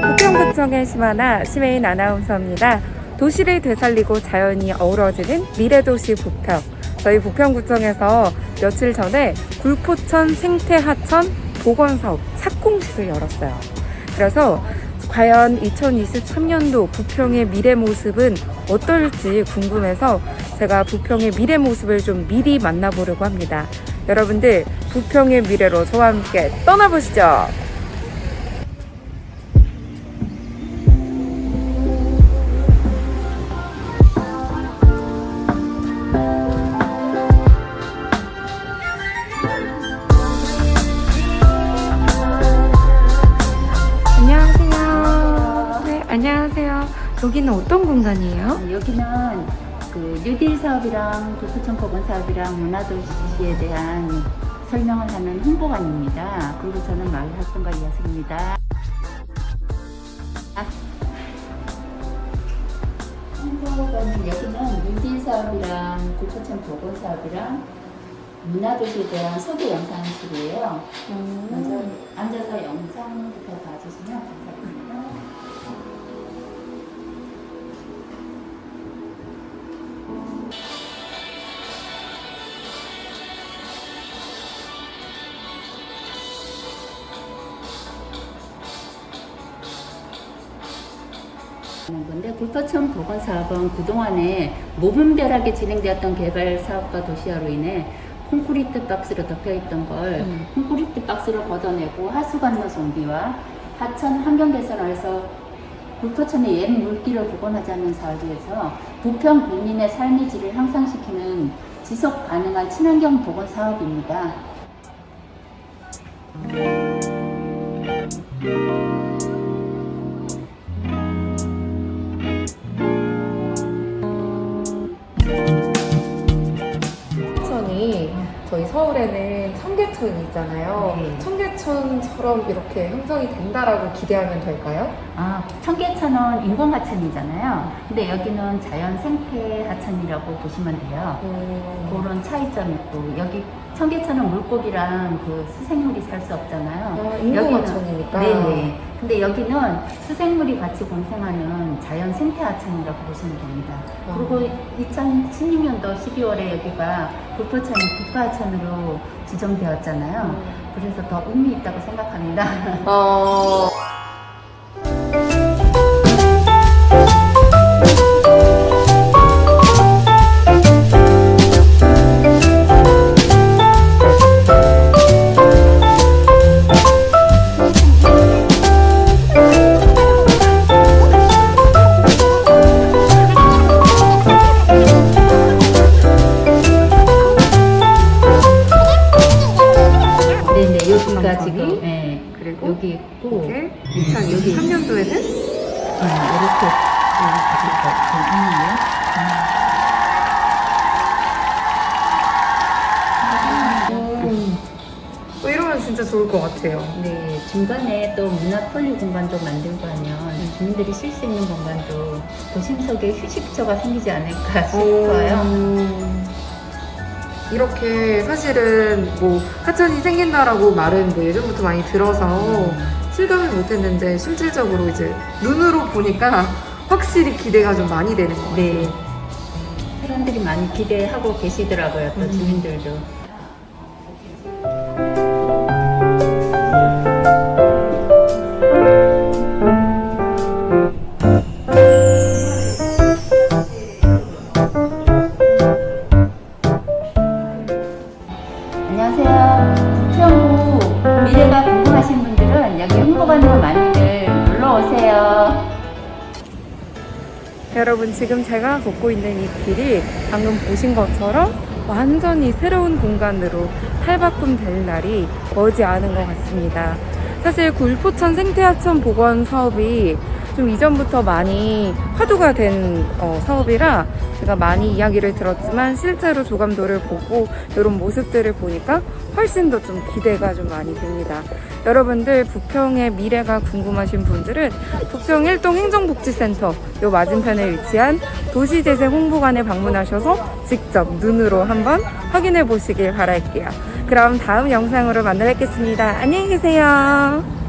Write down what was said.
부평구청의 심하나 심혜인 아나운서입니다. 도시를 되살리고 자연이 어우러지는 미래도시 부평. 저희 부평구청에서 며칠 전에 굴포천 생태하천 복원사업 착공식을 열었어요. 그래서 과연 2023년도 부평의 미래 모습은 어떨지 궁금해서 제가 부평의 미래 모습을 좀 미리 만나보려고 합니다. 여러분들 부평의 미래로 저와 함께 떠나보시죠. 여기는 어떤 공간이에요? 어, 여기는 그 뉴딜 사업이랑 도포천 법원 사업이랑 문화도시에 대한 설명을 하는 홍보관입니다. 그리고 저는 마을 활동가 이하승입니다. 홍보관은 여기는 뉴딜 사업이랑 도포천 법원 사업이랑 문화도시에 대한 소개 영상실이에요. 먼저 앉아서 영상부터 봐주시면 감사합니다. 하는 건데 굴포천 보건 사업은 그동안에 무분별하게 진행되었던 개발 사업과 도시화로 인해 콘크리트 박스로 덮여 있던 걸 음. 콘크리트 박스를 걷어내고 하수 관로 정비와 하천 환경 개선을 해서 굴포천의 옛 물길을 복원하자는 사업에서 부평 국민의 삶의 질을 향상시키는 지속 가능한 친환경 복원 사업입니다. 청 서울에는 청계천이 있잖아요. 네. 청계천처럼 이렇게 형성이 된다라고 기대하면 될까요? 아, 청계천은 인공 하천이잖아요. 근데 여기는 자연 생태 하천이라고 보시면 돼요. 음, 그런 차이점이 있고 여기 청계천은 물고기랑 그 수생물이 살 수 없잖아요. 아, 인공 여기는- 하천이니까. 네네. 근데 여기는 수생물이 같이 공생하는 자연 생태 하천이라고 보시면 됩니다. 아. 그리고 2016년도 12월에 여기가 불포천이 국가하천으로 지정되었잖아요. 음. 그래서 더 의미 있다고 생각합니다. 어... 여기 있고 이게 2023년도에는 음, 이렇게. 음. 어, 이러면 진짜 좋을 것 같아요. 네, 중간에 또 문화 폴리 공간도 만들고 하면 주민들이 쉴 수 있는 공간도 도심 속에 휴식처가 생기지 않을까 싶어요. 음, 이렇게 사실은 뭐 하천이 생긴다라고 말은 뭐 예전부터 많이 들어서 실감을 못했는데 실질적으로 이제 눈으로 보니까 확실히 기대가 좀 많이 되는 것 같아요. 네. 사람들이 많이 기대하고 계시더라고요, 또 음. 주민들도. 미래가 궁금하신 분들은 여기 홍보관으로 많이들 놀러 오세요. 여러분 지금 제가 걷고 있는 이 길이 방금 보신 것처럼 완전히 새로운 공간으로 탈바꿈 될 날이 머지 않은 것 같습니다. 사실 굴포천 생태하천 복원 사업이 좀 이전부터 많이 화두가 된 어, 사업이라 제가 많이 이야기를 들었지만 실제로 조감도를 보고 이런 모습들을 보니까 훨씬 더 좀 기대가 좀 많이 됩니다. 여러분들 부평의 미래가 궁금하신 분들은 부평 일동 행정복지센터 요 맞은편에 위치한 도시재생 홍보관에 방문하셔서 직접 눈으로 한번 확인해 보시길 바랄게요. 그럼 다음 영상으로 만나 뵙겠습니다. 안녕히 계세요.